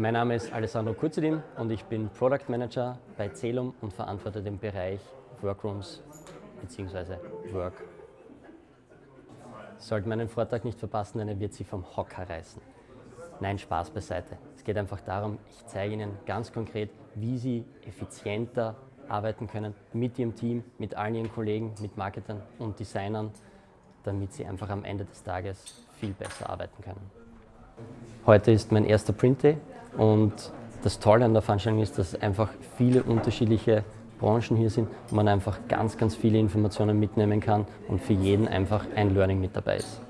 Mein Name ist Alessandro Kurzedin und ich bin Product Manager bei Celum und verantworte den Bereich Workrooms bzw. Work. Sollte man einen Vortrag nicht verpassen, dann wird sie vom Hocker reißen. Nein, Spaß beiseite. Es geht einfach darum, ich zeige Ihnen ganz konkret, wie Sie effizienter arbeiten können mit Ihrem Team, mit allen Ihren Kollegen, mit Marketern und Designern, damit Sie einfach am Ende des Tages viel besser arbeiten können. Heute ist mein erster Print Day und das Tolle an der Veranstaltung ist, dass einfach viele unterschiedliche Branchen hier sind und man einfach ganz, ganz viele Informationen mitnehmen kann und für jeden einfach ein Learning mit dabei ist.